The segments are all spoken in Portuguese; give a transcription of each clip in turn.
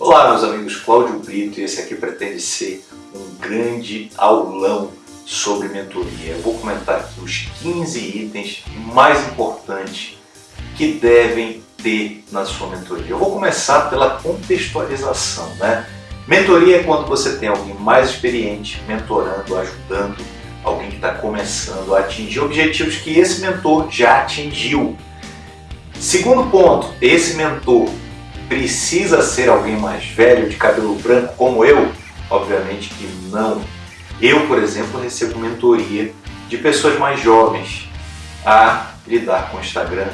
Olá meus amigos, Cláudio Brito e esse aqui pretende ser um grande aulão sobre mentoria. Eu vou comentar aqui os 15 itens mais importantes que devem ter na sua mentoria. Eu vou começar pela contextualização. Né? Mentoria é quando você tem alguém mais experiente mentorando, ajudando alguém que está começando a atingir objetivos que esse mentor já atingiu. Segundo ponto, esse mentor precisa ser alguém mais velho, de cabelo branco como eu? Obviamente que não. Eu, por exemplo, recebo mentoria de pessoas mais jovens a lidar com o Instagram,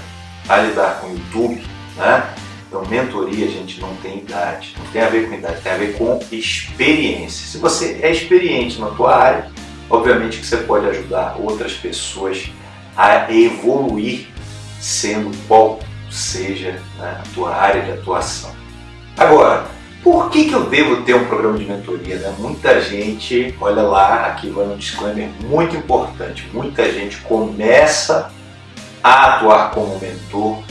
a lidar com o YouTube, né? Então, mentoria, gente, não tem idade, não tem a ver com idade, tem a ver com experiência. Se você é experiente na tua área, obviamente que você pode ajudar outras pessoas a evoluir sendo qual seja né, a tua área de atuação. Agora, por que, que eu devo ter um programa de mentoria? Né? Muita gente, olha lá, aqui vai um disclaimer muito importante, muita gente começa a atuar como mentor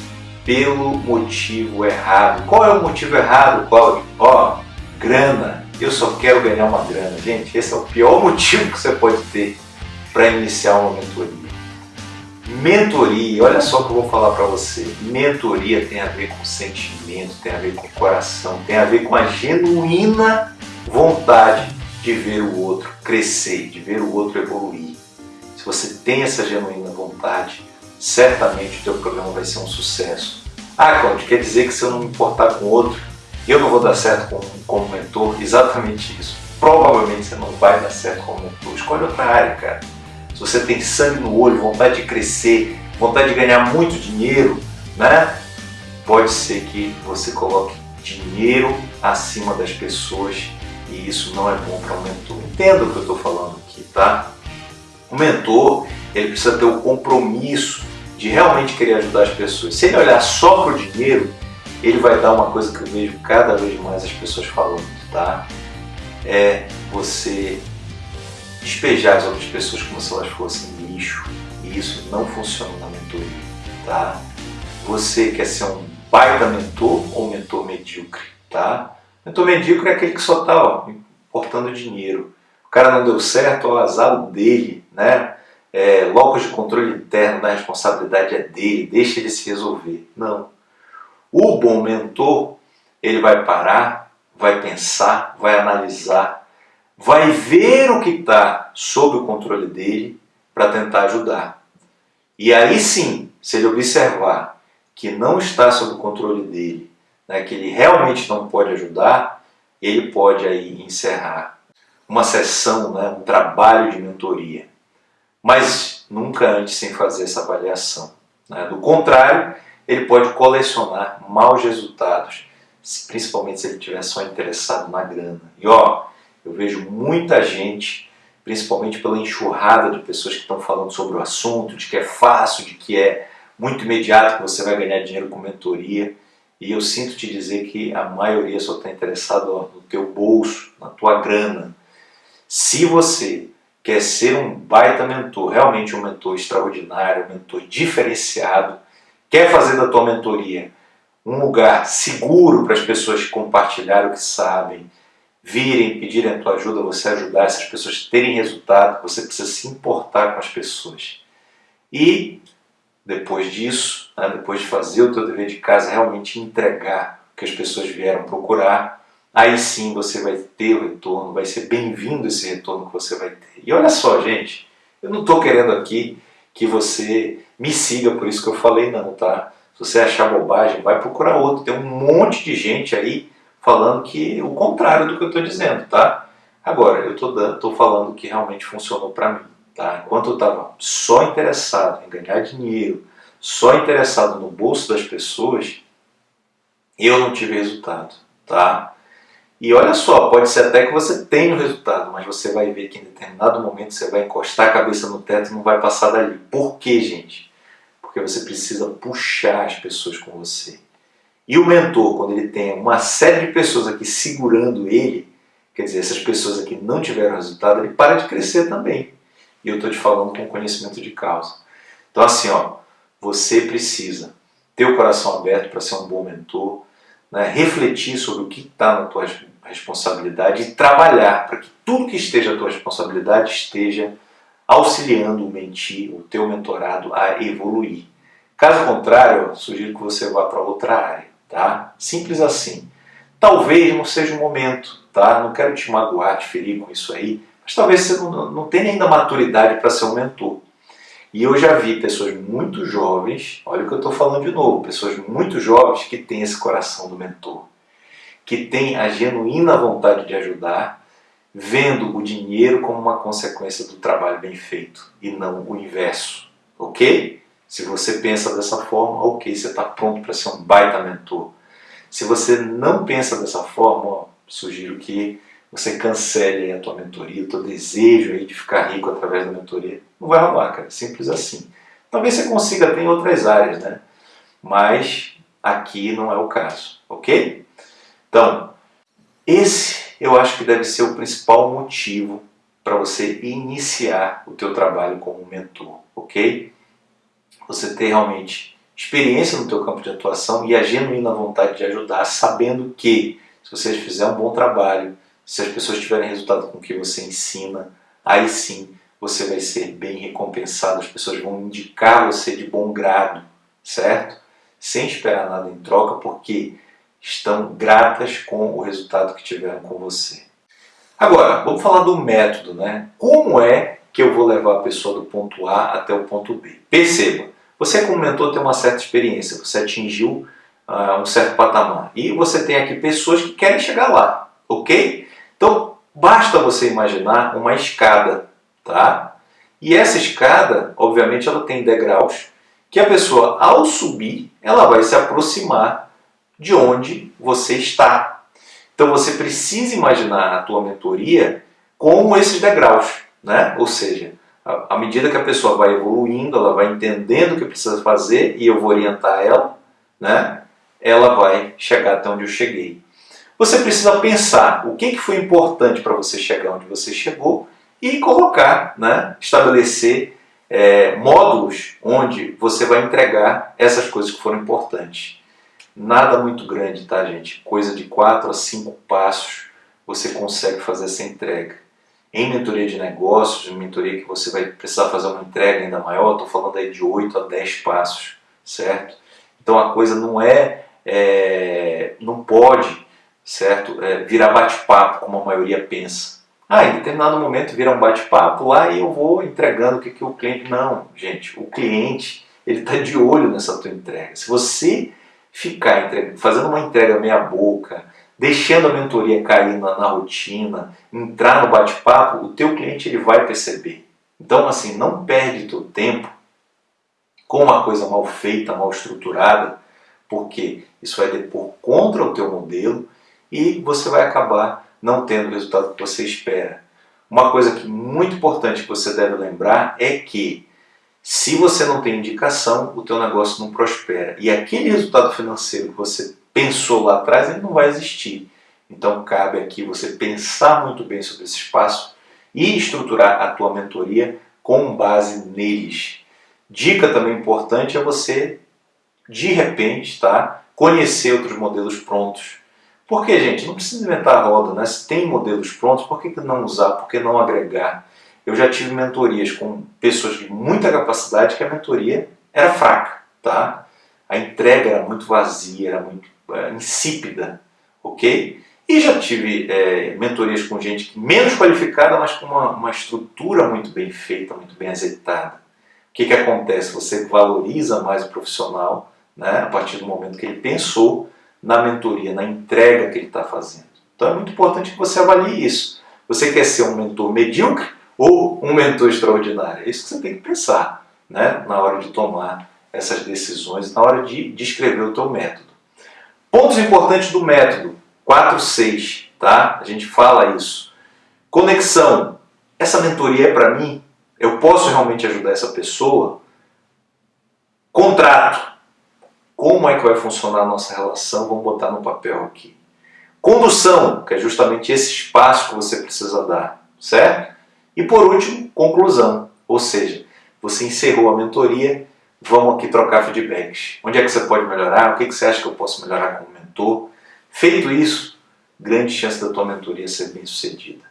pelo motivo errado. Qual é o motivo errado, Cláudio? Ó, grana. Eu só quero ganhar uma grana. Gente, esse é o pior motivo que você pode ter para iniciar uma mentoria. Mentoria, olha só o que eu vou falar para você. Mentoria tem a ver com sentimento, tem a ver com coração, tem a ver com a genuína vontade de ver o outro crescer, de ver o outro evoluir. Se você tem essa genuína vontade, certamente o teu programa vai ser um sucesso. Ah, Claudio, quer dizer que se eu não me importar com o outro, eu não vou dar certo como, como mentor? Exatamente isso. Provavelmente você não vai dar certo como mentor. Escolhe outra área, cara se você tem sangue no olho, vontade de crescer, vontade de ganhar muito dinheiro, né? Pode ser que você coloque dinheiro acima das pessoas e isso não é bom para o mentor. Entenda o que eu estou falando aqui, tá? O mentor ele precisa ter o compromisso de realmente querer ajudar as pessoas. Se ele olhar só para o dinheiro, ele vai dar uma coisa que eu vejo cada vez mais as pessoas falando, tá? É você despejar as outras pessoas como se elas fossem lixo. E isso não funciona na mentoria, tá? Você quer ser um baita mentor ou mentor medíocre, tá? Mentor medíocre é aquele que só está ó, importando dinheiro. O cara não deu certo, ó, azar dele, né? É, locos de controle interno da responsabilidade é dele, deixa ele se resolver. Não. O bom mentor, ele vai parar, vai pensar, vai analisar, vai ver o que está sob o controle dele para tentar ajudar. E aí sim, se ele observar que não está sob o controle dele, né, que ele realmente não pode ajudar, ele pode aí encerrar uma sessão, né, um trabalho de mentoria. Mas nunca antes sem fazer essa avaliação. Né? Do contrário, ele pode colecionar maus resultados, principalmente se ele estiver só interessado na grana. E ó, eu vejo muita gente, principalmente pela enxurrada de pessoas que estão falando sobre o assunto, de que é fácil, de que é muito imediato que você vai ganhar dinheiro com mentoria. E eu sinto te dizer que a maioria só está interessado no teu bolso, na tua grana. Se você quer ser um baita mentor, realmente um mentor extraordinário, um mentor diferenciado, quer fazer da tua mentoria um lugar seguro para as pessoas compartilhar o que sabem, virem, pedirem a tua ajuda, você ajudar essas pessoas a terem resultado, você precisa se importar com as pessoas. E depois disso, né, depois de fazer o teu dever de casa, realmente entregar o que as pessoas vieram procurar, aí sim você vai ter o retorno, vai ser bem-vindo esse retorno que você vai ter. E olha só, gente, eu não estou querendo aqui que você me siga por isso que eu falei não, tá? Se você achar bobagem, vai procurar outro. Tem um monte de gente aí falando que o contrário do que eu estou dizendo, tá? Agora, eu estou falando que realmente funcionou para mim, tá? Enquanto eu estava só interessado em ganhar dinheiro, só interessado no bolso das pessoas, eu não tive resultado, tá? E olha só, pode ser até que você tenha o resultado, mas você vai ver que em determinado momento você vai encostar a cabeça no teto e não vai passar dali. Por quê, gente? Porque você precisa puxar as pessoas com você. E o mentor, quando ele tem uma série de pessoas aqui segurando ele, quer dizer, essas pessoas aqui não tiveram resultado, ele para de crescer também. E eu estou te falando com conhecimento de causa. Então assim, ó, você precisa ter o coração aberto para ser um bom mentor, né, refletir sobre o que está na tua responsabilidade e trabalhar para que tudo que esteja à tua responsabilidade esteja auxiliando o mentir, o teu mentorado a evoluir. Caso contrário, sugiro que você vá para outra área, tá? Simples assim. Talvez não seja o momento, tá? Não quero te magoar, te ferir com isso aí, mas talvez você não, não tenha ainda maturidade para ser um mentor. E eu já vi pessoas muito jovens, olha o que eu estou falando de novo, pessoas muito jovens que têm esse coração do mentor, que têm a genuína vontade de ajudar, vendo o dinheiro como uma consequência do trabalho bem feito e não o inverso, ok? Se você pensa dessa forma, ok, você está pronto para ser um baita mentor. Se você não pensa dessa forma, ó, sugiro que você cancele a tua mentoria, o teu desejo aí de ficar rico através da mentoria. Não vai rolar, cara. Simples assim. Talvez você consiga ter em outras áreas, né? Mas aqui não é o caso, ok? Então, esse eu acho que deve ser o principal motivo para você iniciar o teu trabalho como mentor, ok? Você ter realmente experiência no teu campo de atuação e a genuína vontade de ajudar, sabendo que se você fizer um bom trabalho, se as pessoas tiverem resultado com o que você ensina, aí sim você vai ser bem recompensado, as pessoas vão indicar você de bom grado, certo? Sem esperar nada em troca, porque estão gratas com o resultado que tiveram com você. Agora, vamos falar do método, né? Como é que eu vou levar a pessoa do ponto A até o ponto B? Perceba, você como mentor tem uma certa experiência, você atingiu uh, um certo patamar e você tem aqui pessoas que querem chegar lá, ok? Então, basta você imaginar uma escada, tá? E essa escada, obviamente, ela tem degraus que a pessoa, ao subir, ela vai se aproximar de onde você está. Então, você precisa imaginar a tua mentoria como esses degraus, né? Ou seja, à medida que a pessoa vai evoluindo, ela vai entendendo o que precisa fazer e eu vou orientar ela, né? Ela vai chegar até onde eu cheguei. Você precisa pensar o que foi importante para você chegar onde você chegou e colocar, né, estabelecer é, módulos onde você vai entregar essas coisas que foram importantes. Nada muito grande, tá, gente? Coisa de 4 a 5 passos você consegue fazer essa entrega. Em mentoria de negócios, em mentoria que você vai precisar fazer uma entrega ainda maior, estou falando aí de 8 a 10 passos, certo? Então a coisa não é, é não pode certo? É, virar bate-papo, como a maioria pensa. Ah, em determinado momento vira um bate-papo lá e eu vou entregando o que, que o cliente... Não, gente, o cliente ele está de olho nessa tua entrega. Se você ficar fazendo uma entrega meia boca, deixando a mentoria cair na, na rotina, entrar no bate-papo, o teu cliente ele vai perceber. Então, assim, não perde teu tempo com uma coisa mal feita, mal estruturada, porque isso vai depor contra o teu modelo e você vai acabar não tendo o resultado que você espera. Uma coisa que muito importante que você deve lembrar é que se você não tem indicação, o teu negócio não prospera. E aquele resultado financeiro que você pensou lá atrás, ele não vai existir. Então cabe aqui você pensar muito bem sobre esse espaço e estruturar a tua mentoria com base neles. Dica também importante é você, de repente, tá, conhecer outros modelos prontos por que, gente? Não precisa inventar a roda, né? Se tem modelos prontos, por que não usar? Por que não agregar? Eu já tive mentorias com pessoas de muita capacidade que a mentoria era fraca, tá? A entrega era muito vazia, era muito é, insípida, ok? E já tive é, mentorias com gente menos qualificada, mas com uma, uma estrutura muito bem feita, muito bem azeitada. O que, que acontece? Você valoriza mais o profissional né, a partir do momento que ele pensou na mentoria, na entrega que ele está fazendo. Então é muito importante que você avalie isso. Você quer ser um mentor medíocre ou um mentor extraordinário? É isso que você tem que pensar né, na hora de tomar essas decisões, na hora de descrever o teu método. Pontos importantes do método, 4, 6, tá? A gente fala isso. Conexão. Essa mentoria é para mim? Eu posso realmente ajudar essa pessoa? Contrato. Como é que vai funcionar a nossa relação? Vamos botar no papel aqui. Condução, que é justamente esse espaço que você precisa dar, certo? E por último, conclusão, ou seja, você encerrou a mentoria, vamos aqui trocar feedbacks. Onde é que você pode melhorar? O que, que você acha que eu posso melhorar como mentor? Feito isso, grande chance da tua mentoria ser bem sucedida.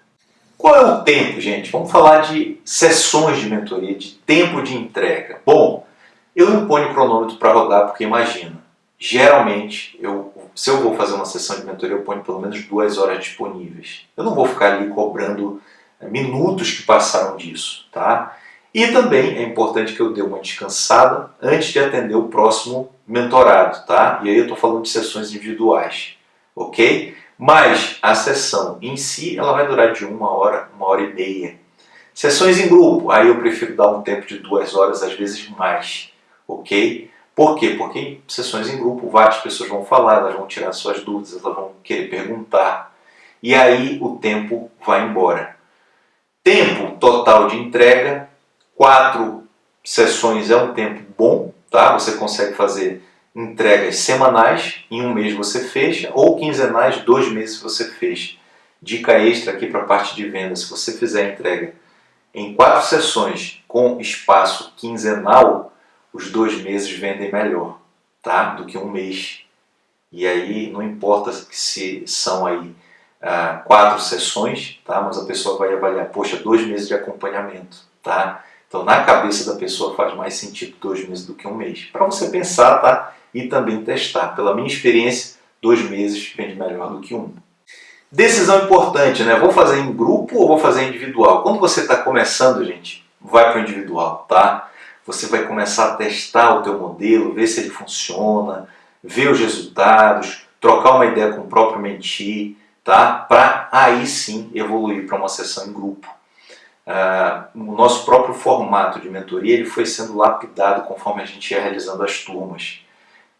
Qual é o tempo, gente? Vamos falar de sessões de mentoria, de tempo de entrega. Bom, eu não ponho cronômetro para rodar porque imagina, geralmente, eu, se eu vou fazer uma sessão de mentoria, eu ponho pelo menos duas horas disponíveis. Eu não vou ficar ali cobrando é, minutos que passaram disso, tá? E também é importante que eu dê uma descansada antes de atender o próximo mentorado, tá? E aí eu estou falando de sessões individuais, ok? Mas a sessão em si, ela vai durar de uma hora, uma hora e meia. Sessões em grupo, aí eu prefiro dar um tempo de duas horas, às vezes mais, ok? Por quê? Porque em sessões em grupo, várias pessoas vão falar, elas vão tirar suas dúvidas, elas vão querer perguntar. E aí o tempo vai embora. Tempo total de entrega, quatro sessões é um tempo bom, tá? Você consegue fazer entregas semanais, em um mês você fecha, ou quinzenais, dois meses você fecha. Dica extra aqui para a parte de venda, se você fizer entrega em quatro sessões com espaço quinzenal, os dois meses vendem melhor tá? do que um mês. E aí não importa se são aí ah, quatro sessões, tá? mas a pessoa vai avaliar, poxa, dois meses de acompanhamento. Tá? Então na cabeça da pessoa faz mais sentido dois meses do que um mês. Para você pensar tá? e também testar. Pela minha experiência, dois meses vende melhor do que um. Decisão importante, né? Vou fazer em grupo ou vou fazer individual? Quando você está começando, gente, vai para o individual, tá? você vai começar a testar o teu modelo, ver se ele funciona, ver os resultados, trocar uma ideia com o próprio mentir, tá? para aí sim evoluir para uma sessão em grupo. Uh, o nosso próprio formato de mentoria ele foi sendo lapidado conforme a gente ia realizando as turmas.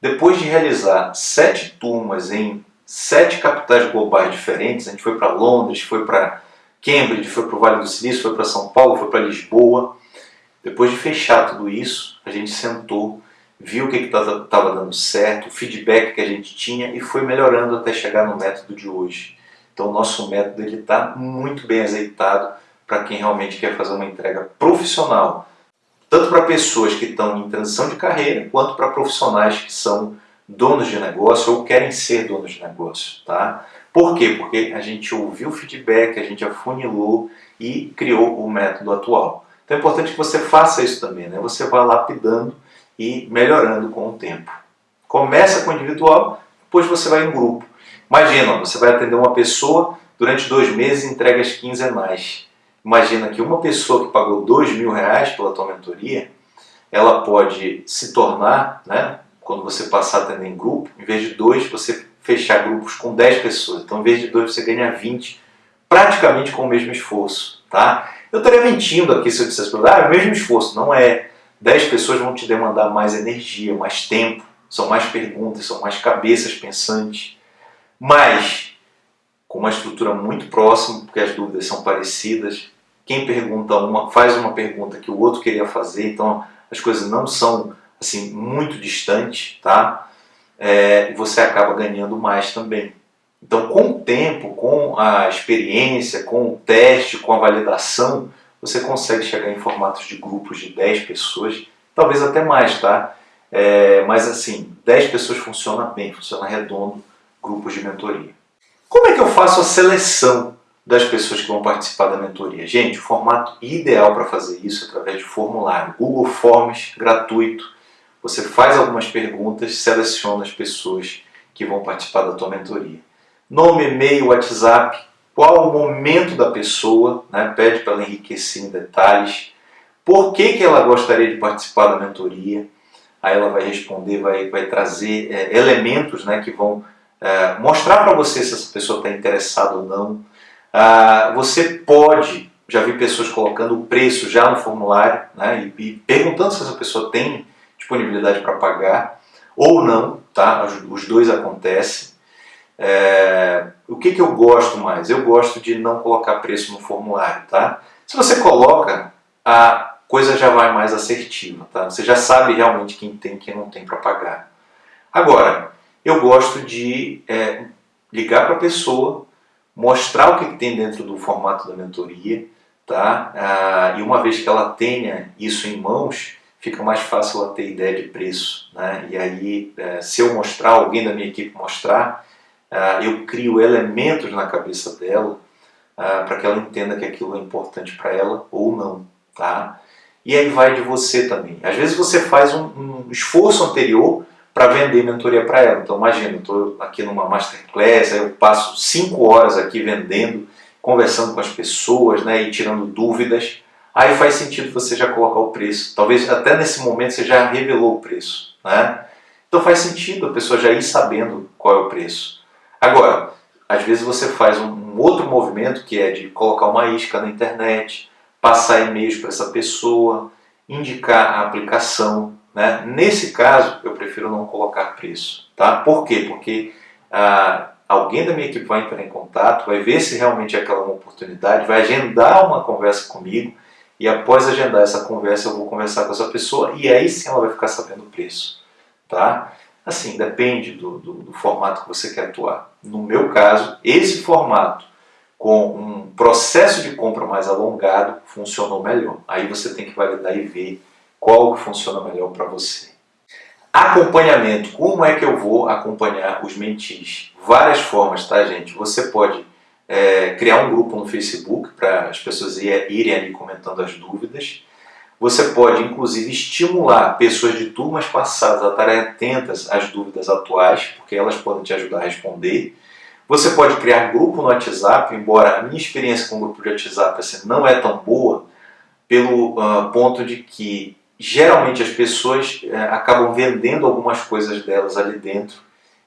Depois de realizar sete turmas em sete capitais globais diferentes, a gente foi para Londres, foi para Cambridge, foi para o Vale do Silício, foi para São Paulo, foi para Lisboa, depois de fechar tudo isso, a gente sentou, viu o que estava dando certo, o feedback que a gente tinha e foi melhorando até chegar no método de hoje. Então o nosso método está muito bem azeitado para quem realmente quer fazer uma entrega profissional, tanto para pessoas que estão em transição de carreira, quanto para profissionais que são donos de negócio ou querem ser donos de negócio. Tá? Por quê? Porque a gente ouviu o feedback, a gente afunilou e criou o método atual. Então é importante que você faça isso também, né? Você vá lapidando e melhorando com o tempo. Começa com o individual, depois você vai em grupo. Imagina, você vai atender uma pessoa durante dois meses entregas quinzenais. Imagina que uma pessoa que pagou dois mil reais pela tua mentoria, ela pode se tornar, né, quando você passar a atender em grupo, em vez de dois, você fechar grupos com 10 pessoas. Então, em vez de dois, você ganha 20, praticamente com o mesmo esforço. Tá? Eu estaria mentindo aqui se eu dissesse para ah, é o mesmo esforço. Não é. 10 pessoas vão te demandar mais energia, mais tempo, são mais perguntas, são mais cabeças pensantes. Mas, com uma estrutura muito próxima, porque as dúvidas são parecidas, quem pergunta uma faz uma pergunta que o outro queria fazer, então as coisas não são assim muito distantes, tá? É, você acaba ganhando mais também. Então, com o tempo, com a experiência, com o teste, com a validação, você consegue chegar em formatos de grupos de 10 pessoas, talvez até mais, tá? É, mas assim, 10 pessoas funciona bem, funciona redondo, grupos de mentoria. Como é que eu faço a seleção das pessoas que vão participar da mentoria? Gente, o formato ideal para fazer isso é através de formulário. Google Forms, gratuito. Você faz algumas perguntas, seleciona as pessoas que vão participar da tua mentoria nome, e-mail, WhatsApp, qual o momento da pessoa, né? pede para ela enriquecer em detalhes, por que, que ela gostaria de participar da mentoria, aí ela vai responder, vai, vai trazer é, elementos né, que vão é, mostrar para você se essa pessoa está interessada ou não. Ah, você pode, já vi pessoas colocando o preço já no formulário né, e, e perguntando se essa pessoa tem disponibilidade para pagar ou não, tá? os dois acontecem. É, o que, que eu gosto mais? Eu gosto de não colocar preço no formulário, tá? Se você coloca, a coisa já vai mais assertiva, tá? Você já sabe realmente quem tem e quem não tem para pagar. Agora, eu gosto de é, ligar para a pessoa, mostrar o que, tem dentro do formato da mentoria, tá? Ah, e uma vez que ela tenha isso em mãos, fica mais fácil ela ter ideia de preço, né? E aí, é, se eu mostrar, alguém da minha equipe mostrar, uh, eu crio elementos na cabeça dela uh, para que ela entenda que aquilo é importante para ela ou não, tá? E aí vai de você também. Às vezes você faz um, um esforço anterior para vender mentoria para ela. Então imagina, estou aqui numa masterclass, aí eu passo cinco horas aqui vendendo, conversando com as pessoas né, e tirando dúvidas. Aí faz sentido você já colocar o preço. Talvez até nesse momento você já revelou o preço. Né? Então faz sentido a pessoa já ir sabendo qual é o preço. Agora, às vezes você faz um outro movimento que é de colocar uma isca na internet, passar e-mails para essa pessoa, indicar a aplicação, né? Nesse caso, eu prefiro não colocar preço. Tá? Por quê? Porque ah, alguém da minha equipe vai entrar em contato, vai ver se realmente é aquela uma oportunidade, vai agendar uma conversa comigo e após agendar essa conversa eu vou conversar com essa pessoa e aí sim ela vai ficar sabendo o preço. Tá? Assim, depende do, do, do formato que você quer atuar. No meu caso, esse formato com um processo de compra mais alongado funcionou melhor. Aí você tem que validar e ver qual que funciona melhor para você. Acompanhamento. Como é que eu vou acompanhar os mentis? Várias formas, tá gente? Você pode é, criar um grupo no Facebook para as pessoas irem ali comentando as dúvidas. Você pode, inclusive, estimular pessoas de turmas passadas a estarem atentas às dúvidas atuais, porque elas podem te ajudar a responder. Você pode criar grupo no WhatsApp, embora a minha experiência com grupo de WhatsApp assim, não é tão boa, pelo uh, ponto de que geralmente as pessoas é, acabam vendendo algumas coisas delas ali dentro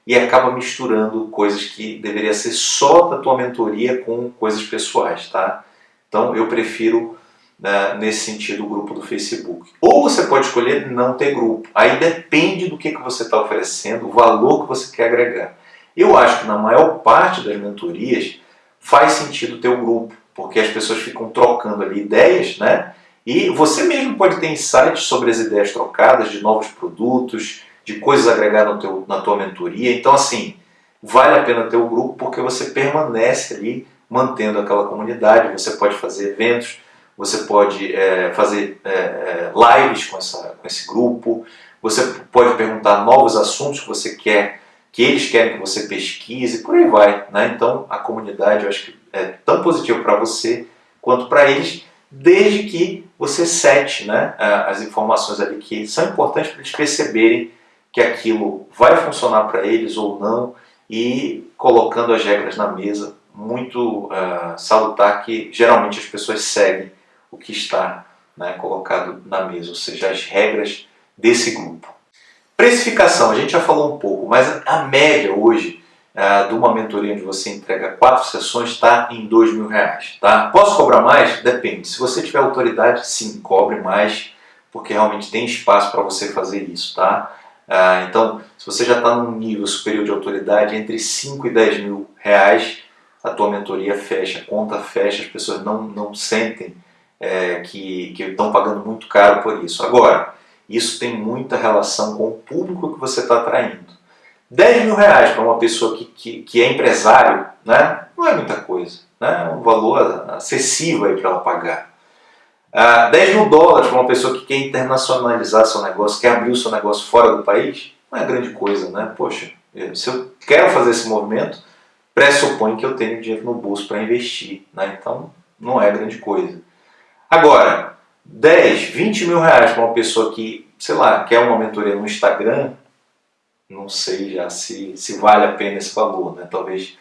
e acaba misturando coisas que deveria ser só da tua mentoria com coisas pessoais, tá? Então eu prefiro né, nesse sentido o grupo do Facebook. Ou você pode escolher não ter grupo. Aí depende do que, que você está oferecendo, o valor que você quer agregar. Eu acho que na maior parte das mentorias faz sentido ter o um grupo, porque as pessoas ficam trocando ali ideias, né? E você mesmo pode ter insights sobre as ideias trocadas, de novos produtos, de coisas agregadas no teu, na tua mentoria. Então, assim, vale a pena ter o um grupo porque você permanece ali mantendo aquela comunidade. Você pode fazer eventos, você pode é, fazer é, é, lives com, essa, com esse grupo, você pode perguntar novos assuntos que você quer, que eles querem que você pesquise, por aí vai. Né? Então, a comunidade eu acho que é tão positivo para você quanto para eles desde que você sete né, as informações ali que são importantes para eles perceberem que aquilo vai funcionar para eles ou não e colocando as regras na mesa, muito uh, salutar que geralmente as pessoas seguem o que está né, colocado na mesa, ou seja, as regras desse grupo. Precificação, a gente já falou um pouco, mas a média hoje uh, de uma mentoria onde você entrega quatro sessões está em dois mil reais. Tá? Posso cobrar mais? Depende. Se você tiver autoridade, sim, cobre mais, porque realmente tem espaço para você fazer isso. Tá? Uh, então, se você já está num nível superior de autoridade, entre 5 e 10 mil reais, a tua mentoria fecha, a conta fecha, as pessoas não, não sentem é, que estão pagando muito caro por isso. Agora, isso tem muita relação com o público que você está atraindo. 10 mil reais para uma pessoa que, que, que, é empresário, né, não é muita coisa. Né, é um valor acessível para ela pagar. Ah, 10 mil dólares para uma pessoa que quer internacionalizar seu negócio, quer abrir o seu negócio fora do país, não é grande coisa. Né? Poxa, se eu quero fazer esse movimento, pressupõe que eu tenho dinheiro no bolso para investir. Né? Então, não é grande coisa. Agora, 10, 20 mil reais para uma pessoa que, sei lá, quer uma mentoria no Instagram, não sei já se, se vale a pena esse valor, né? Talvez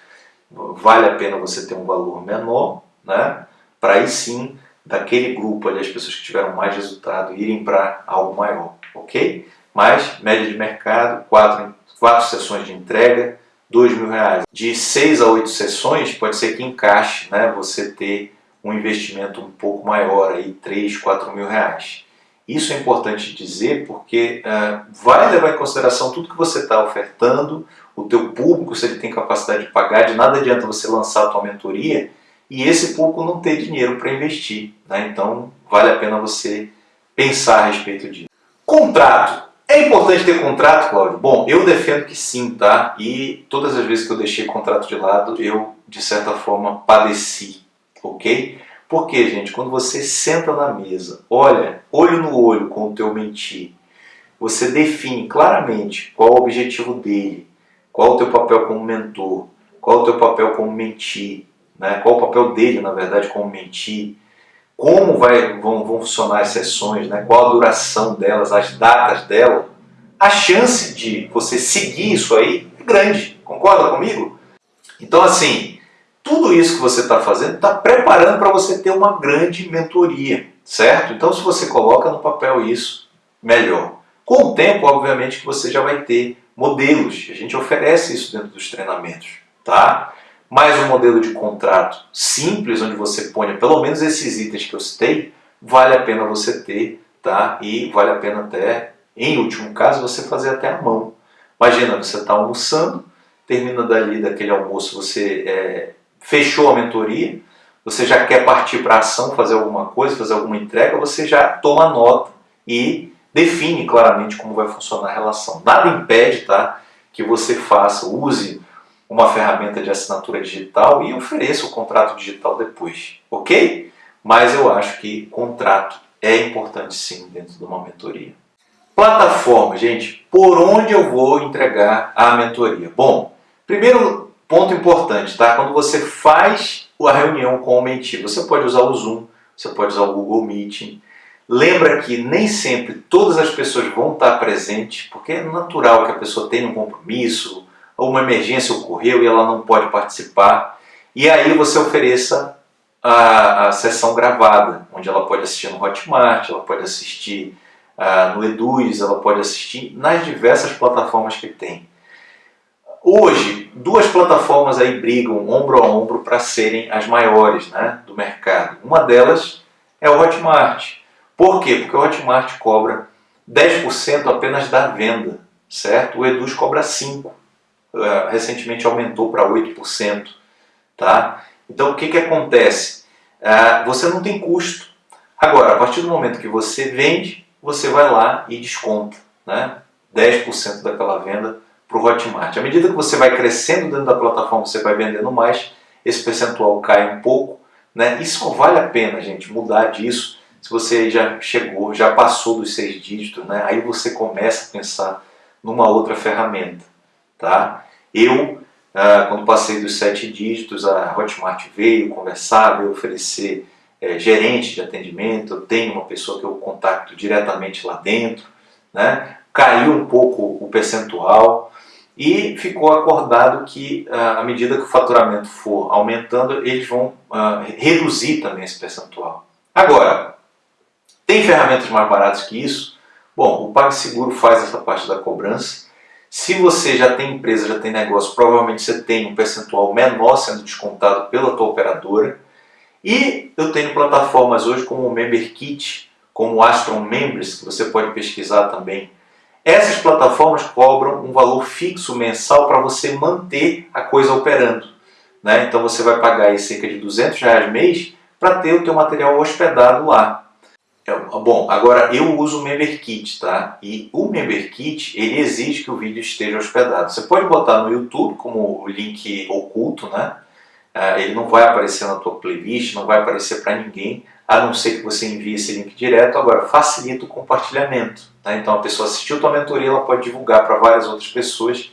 vale a pena você ter um valor menor, né? Para aí sim, daquele grupo ali, as pessoas que tiveram mais resultado, irem para algo maior, ok? Mas, média de mercado, quatro, quatro sessões de entrega, dois mil reais. De seis a oito sessões, pode ser que encaixe, né? Você ter um investimento um pouco maior, aí, três, quatro mil reais. Isso é importante dizer porque uh, vai levar em consideração tudo que você está ofertando, o teu público, se ele tem capacidade de pagar, de nada adianta você lançar a tua mentoria e esse público não ter dinheiro para investir. Né? Então vale a pena você pensar a respeito disso. Contrato. É importante ter contrato, Cláudio? Bom, eu defendo que sim, tá? E todas as vezes que eu deixei contrato de lado, eu, de certa forma, padeci, ok? Porque, gente, quando você senta na mesa, olha, olho no olho com o teu mentir, você define claramente qual o objetivo dele, qual o teu papel como mentor, qual o teu papel como mentir, né? qual o papel dele, na verdade, como mentir, como vai, vão, vão funcionar as sessões, né? qual a duração delas, as datas dela, a chance de você seguir isso aí é grande. Concorda comigo? Então, assim, tudo isso que você está fazendo está preparando para você ter uma grande mentoria, certo? Então, se você coloca no papel isso, melhor. Com o tempo, obviamente, que você já vai ter modelos. A gente oferece isso dentro dos treinamentos, tá? Mais um modelo de contrato simples, onde você ponha pelo menos esses itens que eu citei, vale a pena você ter, tá? E vale a pena até, em último caso, você fazer até a mão. Imagina, você está almoçando, termina dali daquele almoço, você é, fechou a mentoria, você já quer partir para ação, fazer alguma coisa, fazer alguma entrega, você já toma nota e define claramente como vai funcionar a relação. Nada impede tá, que você faça, use uma ferramenta de assinatura digital e ofereça o contrato digital depois, ok? Mas eu acho que contrato é importante sim dentro de uma mentoria. Plataforma, gente, por onde eu vou entregar a mentoria? Bom, primeiro ponto importante, tá? Quando você faz a reunião com o mentir, você pode usar o Zoom, você pode usar o Google Meeting, Lembra que nem sempre todas as pessoas vão estar presentes, porque é natural que a pessoa tenha um compromisso, ou uma emergência ocorreu e ela não pode participar. E aí você ofereça a, a sessão gravada, onde ela pode assistir no Hotmart, ela pode assistir uh, no Eduz, ela pode assistir nas diversas plataformas que tem. Hoje, duas plataformas aí brigam ombro a ombro para serem as maiores né, do mercado. Uma delas é o Hotmart. Por quê? Porque o Hotmart cobra 10% apenas da venda, certo? O Eduz cobra 5%. É, recentemente aumentou para 8%. Tá? Então o que, que acontece? É, você não tem custo. Agora, a partir do momento que você vende, você vai lá e desconta né? 10% daquela venda para o Hotmart. À medida que você vai crescendo dentro da plataforma, você vai vendendo mais, esse percentual cai um pouco. Né? Só vale a pena, gente, mudar disso se você já chegou, já passou dos seis dígitos, né, aí você começa a pensar numa outra ferramenta. Tá? Eu, ah, quando passei dos sete dígitos, a Hotmart veio conversar, veio oferecer é, gerente de atendimento, eu tenho uma pessoa que eu contacto diretamente lá dentro, né? caiu um pouco o percentual e ficou acordado que ah, à medida que o faturamento for aumentando, eles vão ah, reduzir também esse percentual. Agora, tem ferramentas mais baratas que isso? Bom, o PagSeguro faz essa parte da cobrança. Se você já tem empresa, já tem negócio, provavelmente você tem um percentual menor sendo descontado pela tua operadora. E eu tenho plataformas hoje como o MemberKit, como o Astron Members, que você pode pesquisar também. Essas plataformas cobram um valor fixo mensal para você manter a coisa operando. Né? Então você vai pagar aí cerca de 200 reais mês para ter o teu material hospedado lá. É, bom, agora eu uso o MemberKit, tá? E o MemberKit, ele exige que o vídeo esteja hospedado. Você pode botar no YouTube como link oculto, né? É, ele não vai aparecer na tua playlist, não vai aparecer para ninguém, a não ser que você envie esse link direto. Agora, facilita o compartilhamento. Tá? Então a pessoa assistiu tua mentoria, ela pode divulgar para várias outras pessoas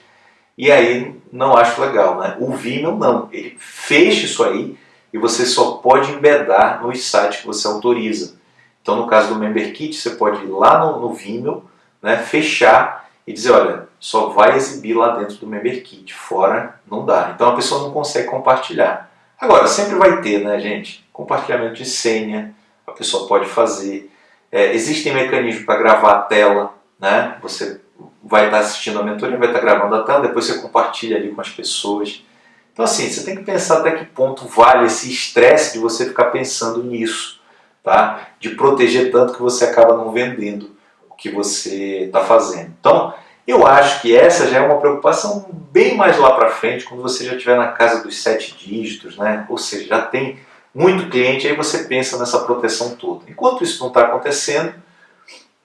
e aí não acho legal, né? O Vimeo não, ele fecha isso aí e você só pode embedar nos sites que você autoriza. Então, no caso do Member Kit, você pode ir lá no, no Vimeo, né, fechar e dizer, olha, só vai exibir lá dentro do Member Kit, fora não dá. Então a pessoa não consegue compartilhar. Agora, sempre vai ter, né, gente? Compartilhamento de senha, a pessoa pode fazer. É, existem mecanismos para gravar a tela, né? Você vai estar assistindo a mentoria, vai estar gravando a tela, depois você compartilha ali com as pessoas. Então assim, você tem que pensar até que ponto vale esse estresse de você ficar pensando nisso tá? de proteger tanto que você acaba não vendendo o que você está fazendo. Então, eu acho que essa já é uma preocupação bem mais lá para frente, quando você já estiver na casa dos sete dígitos, né? ou seja, já tem muito cliente, aí você pensa nessa proteção toda. Enquanto isso não está acontecendo,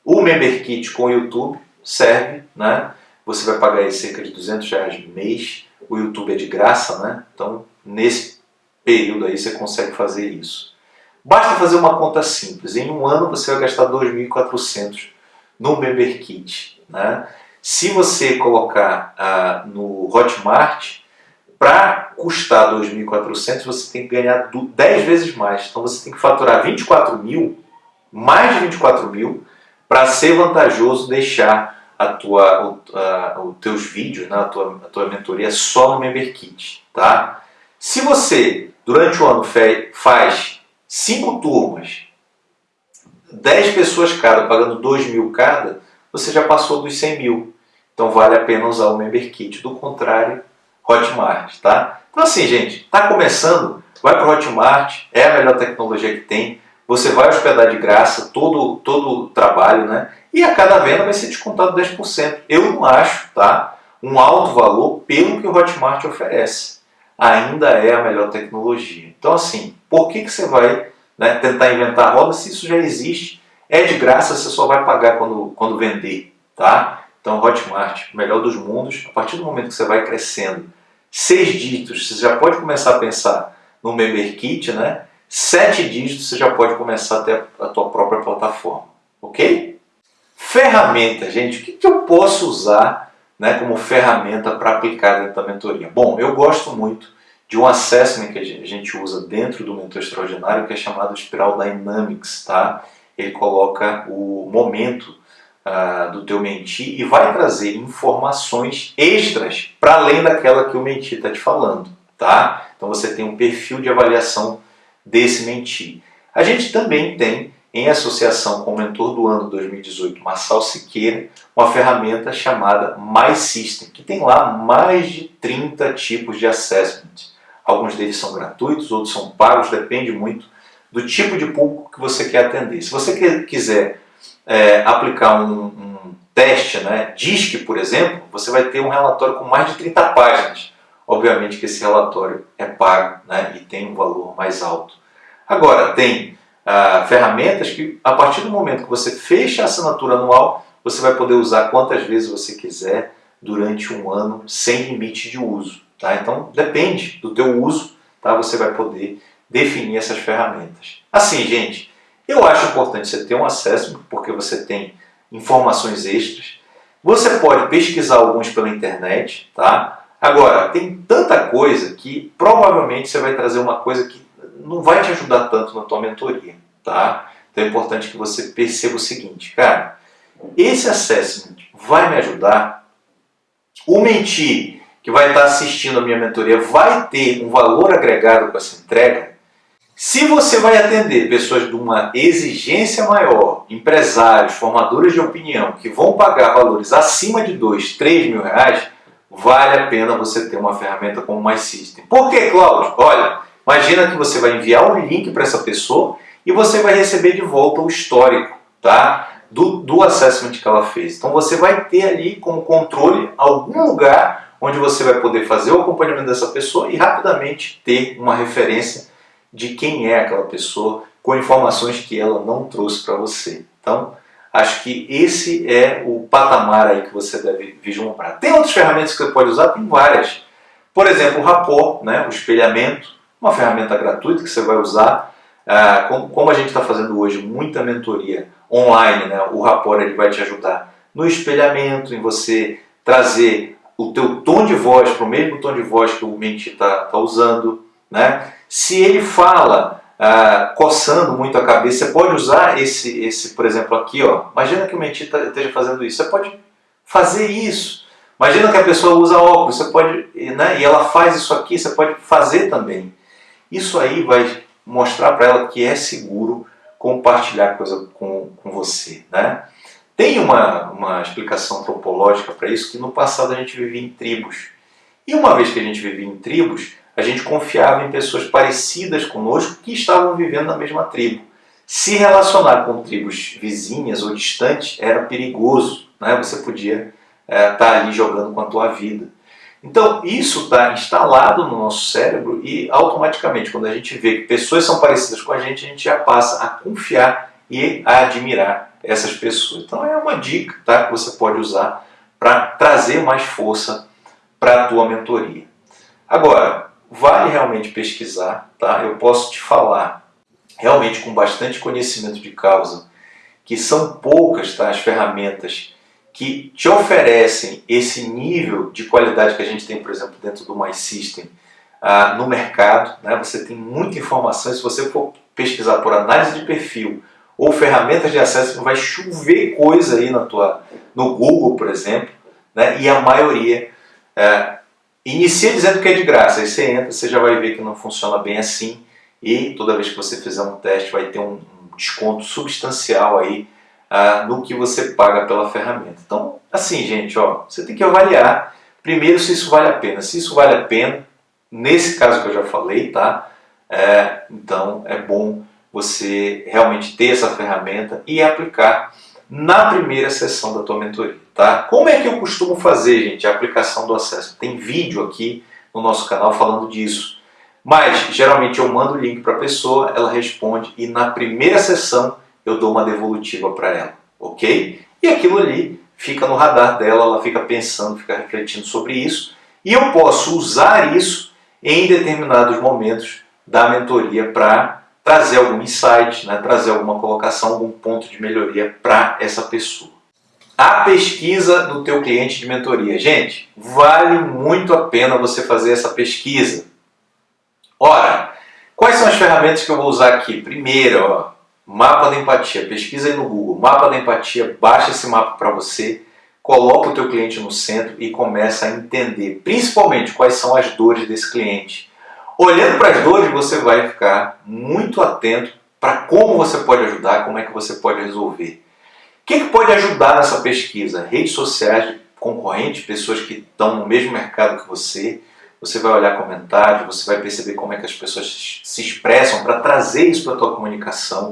o Member Kit com o YouTube serve, né? você vai pagar aí cerca de 200 reais no mês, o YouTube é de graça, né? então nesse período aí você consegue fazer isso. Basta fazer uma conta simples. Em um ano você vai gastar 2.400 no Member Kit. Né? Se você colocar ah, no Hotmart, para custar 2.400 você tem que ganhar 10 vezes mais. Então você tem que faturar 24 mil, mais de 24 mil, para ser vantajoso deixar a tua, o, os teus vídeos, né, a, tua, a tua mentoria só no MemberKit. Tá? Se você, durante o ano, faz 5 turmas, 10 pessoas cada, pagando 2 mil cada, você já passou dos 100 mil. Então vale a pena usar o MemberKit. Do contrário, Hotmart, tá? Então assim, gente, tá começando, vai para o Hotmart, é a melhor tecnologia que tem, você vai hospedar de graça todo, todo o trabalho, né? E a cada venda vai ser descontado 10%. Eu não acho, tá? Um alto valor pelo que o Hotmart oferece. Ainda é a melhor tecnologia. Então assim, por que, que você vai né, tentar inventar roda se isso já existe? É de graça, você só vai pagar quando, quando vender, tá? Então Hotmart, melhor dos mundos, a partir do momento que você vai crescendo, seis dígitos, você já pode começar a pensar no Member Kit, né? Sete dígitos, você já pode começar a ter a tua própria plataforma, ok? Ferramenta, gente, o que, que eu posso usar né, como ferramenta para aplicar dentro da mentoria? Bom, eu gosto muito de um assessment que a gente usa dentro do Mentor Extraordinário, que é chamado Spiral Dynamics, tá? Ele coloca o momento uh, do teu mentir e vai trazer informações extras para além daquela que o mentir está te falando, tá? Então você tem um perfil de avaliação desse mentir. A gente também tem, em associação com o mentor do ano 2018, Marçal Siqueira, uma ferramenta chamada My System, que tem lá mais de 30 tipos de assessment. Alguns deles são gratuitos, outros são pagos, depende muito do tipo de público que você quer atender. Se você quiser é, aplicar um, um, teste, né, DISC, por exemplo, você vai ter um relatório com mais de 30 páginas. Obviamente que esse relatório é pago né, e tem um valor mais alto. Agora, tem ah, ferramentas que, a partir do momento que você fecha a assinatura anual, você vai poder usar quantas vezes você quiser durante um ano, sem limite de uso. Tá? Então, depende do teu uso, tá? você vai poder definir essas ferramentas. Assim, gente, eu acho importante você ter um acesso, porque você tem informações extras. Você pode pesquisar alguns pela internet, tá? Agora, tem tanta coisa que provavelmente você vai trazer uma coisa que não vai te ajudar tanto na tua mentoria, tá? Então é importante que você perceba o seguinte, cara, esse assessment vai me ajudar? O mentir que vai estar assistindo a minha mentoria vai ter um valor agregado com essa entrega? Se você vai atender pessoas de uma exigência maior, empresários, formadores de opinião, que vão pagar valores acima de 2, 3 mil reais, vale a pena você ter uma ferramenta como o MySystem. Por que, Cláudio? Olha, imagina que você vai enviar um link para essa pessoa e você vai receber de volta o histórico tá? do, do assessment que ela fez. Então você vai ter ali como controle algum lugar onde você vai poder fazer o acompanhamento dessa pessoa e rapidamente ter uma referência de quem é aquela pessoa com informações que ela não trouxe para você. Então, acho que esse é o patamar aí que você deve vislumbrar. Tem outras ferramentas que você pode usar? Tem várias. Por exemplo, o Rapport, né, o espelhamento, uma ferramenta gratuita que você vai usar. Ah, como, a gente está fazendo hoje muita mentoria online, né, o Rapport ele vai te ajudar no espelhamento, em você trazer o teu tom de voz para o mesmo tom de voz que o Menti está tá usando. Né? Se ele fala ah, coçando muito a cabeça, você pode usar esse, esse por exemplo, aqui. Ó. Imagina que o mentir tá, esteja fazendo isso. Você pode fazer isso. Imagina que a pessoa usa óculos, você pode, né, e ela faz isso aqui, você pode fazer também. Isso aí vai mostrar para ela que é seguro compartilhar coisa com, com você. Né? Tem uma, uma explicação antropológica para isso, que no passado a gente vivia em tribos. E uma vez que a gente vivia em tribos, a gente confiava em pessoas parecidas conosco que estavam vivendo na mesma tribo. Se relacionar com tribos vizinhas ou distantes era perigoso, né? você podia estar é, tá ali jogando com a tua vida. Então isso está instalado no nosso cérebro e automaticamente quando a gente vê que pessoas são parecidas com a gente, a gente já passa a confiar e a admirar essas pessoas. Então é uma dica tá, que você pode usar para trazer mais força para a tua mentoria. Agora, vale realmente pesquisar, tá? Eu posso te falar, realmente com bastante conhecimento de causa, que são poucas tá, as ferramentas que te oferecem esse nível de qualidade que a gente tem, por exemplo, dentro do My System uh, no mercado. Né? Você tem muita informação, se você for pesquisar por análise de perfil ou ferramentas de acesso, vai chover coisa aí na tua, no Google, por exemplo, né? e a maioria uh, inicia dizendo que é de graça, aí você entra, você já vai ver que não funciona bem assim, e toda vez que você fizer um teste vai ter um, desconto substancial aí ah, no que você paga pela ferramenta. Então, assim, gente, ó, você tem que avaliar primeiro se isso vale a pena. Se isso vale a pena, nesse caso que eu já falei, tá? É, então, é bom você realmente ter essa ferramenta e aplicar na primeira sessão da tua mentoria, tá? Como é que eu costumo fazer, gente, a aplicação do acesso? Tem vídeo aqui no nosso canal falando disso. Mas, geralmente, eu mando o link para a pessoa, ela responde e na primeira sessão eu dou uma devolutiva para ela, ok? E aquilo ali fica no radar dela, ela fica pensando, fica refletindo sobre isso, e eu posso usar isso em determinados momentos da mentoria para trazer algum insight, né, trazer alguma colocação, algum ponto de melhoria para essa pessoa. A pesquisa do teu cliente de mentoria. Gente, vale muito a pena você fazer essa pesquisa. Ora, quais são as ferramentas que eu vou usar aqui? Primeiro, ó, Mapa da empatia, pesquisa aí no Google, mapa da empatia, baixa esse mapa para você, coloca o teu cliente no centro e começa a entender, principalmente, quais são as dores desse cliente. Olhando para as dores, você vai ficar muito atento para como você pode ajudar, como é que você pode resolver. Que, que pode ajudar nessa pesquisa? Redes sociais de concorrentes, pessoas que estão no mesmo mercado que você, você vai olhar comentários, você vai perceber como é que as pessoas se expressam para trazer isso para a tua comunicação.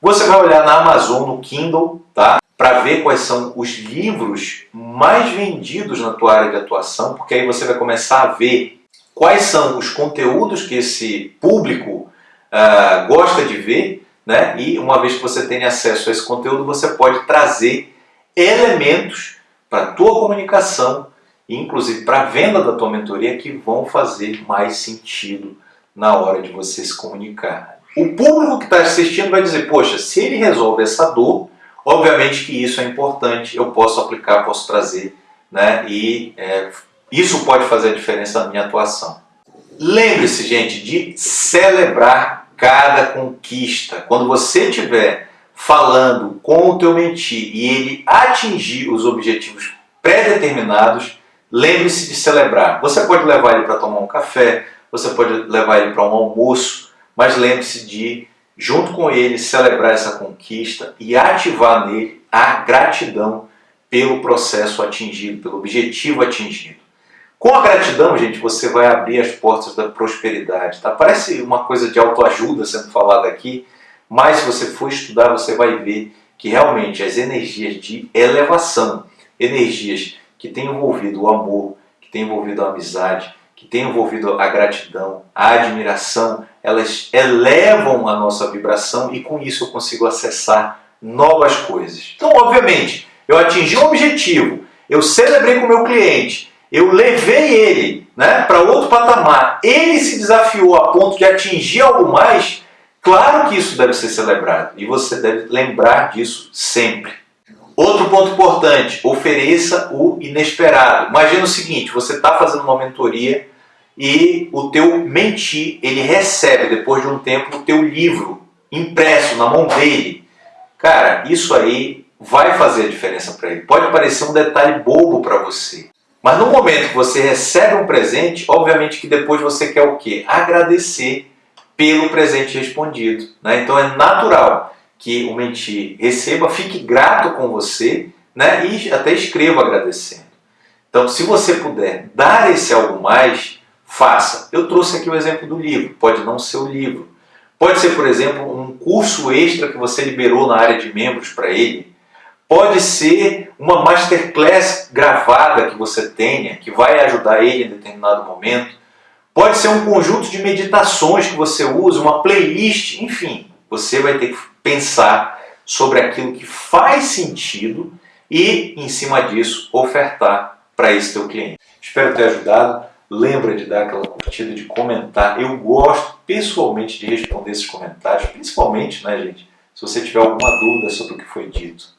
Você vai olhar na Amazon, no Kindle, tá? para ver quais são os livros mais vendidos na tua área de atuação, porque aí você vai começar a ver quais são os conteúdos que esse público uh, gosta de ver, né? e uma vez que você tem acesso a esse conteúdo, você pode trazer elementos para a tua comunicação, inclusive para a venda da tua mentoria, que vão fazer mais sentido na hora de você se comunicar. O público que está assistindo vai dizer, poxa, se ele resolve essa dor, obviamente que isso é importante, eu posso aplicar, posso trazer, né? e é, isso pode fazer a diferença na minha atuação. Lembre-se, gente, de celebrar cada conquista. Quando você estiver falando com o teu mentir e ele atingir os objetivos pré-determinados, lembre-se de celebrar. Você pode levar ele para tomar um café, você pode levar ele para um almoço, mas lembre-se de, junto com ele, celebrar essa conquista e ativar nele a gratidão pelo processo atingido, pelo objetivo atingido. Com a gratidão, gente, você vai abrir as portas da prosperidade. Tá? Parece uma coisa de autoajuda sendo falada aqui, mas se você for estudar, você vai ver que realmente as energias de elevação, energias que têm envolvido o amor, que têm envolvido a amizade, que têm envolvido a gratidão, a admiração, elas elevam a nossa vibração e com isso eu consigo acessar novas coisas. Então, obviamente, eu atingi um objetivo, eu celebrei com o meu cliente, eu levei ele né, para outro patamar, ele se desafiou a ponto de atingir algo mais, claro que isso deve ser celebrado e você deve lembrar disso sempre. Outro ponto importante, ofereça o inesperado. Imagina o seguinte, você está fazendo uma mentoria e o teu mentir, ele recebe depois de um tempo o teu livro impresso na mão dele. Cara, isso aí vai fazer a diferença para ele. Pode parecer um detalhe bobo para você. Mas no momento que você recebe um presente, obviamente que depois você quer o quê? Agradecer pelo presente respondido. Né? Então é natural que o mentir receba, fique grato com você né? e até escreva agradecendo. Então se você puder dar esse algo mais, faça. Eu trouxe aqui o exemplo do livro, pode não ser o livro. Pode ser, por exemplo, um curso extra que você liberou na área de membros para ele. Pode ser uma masterclass gravada que você tenha, que vai ajudar ele em determinado momento. Pode ser um conjunto de meditações que você usa, uma playlist, enfim. Você vai ter que pensar sobre aquilo que faz sentido e, em cima disso, ofertar para esse teu cliente. Espero ter ajudado. Lembra de dar aquela curtida, de comentar. Eu gosto pessoalmente de responder esses comentários, principalmente, né, gente, se você tiver alguma dúvida sobre o que foi dito.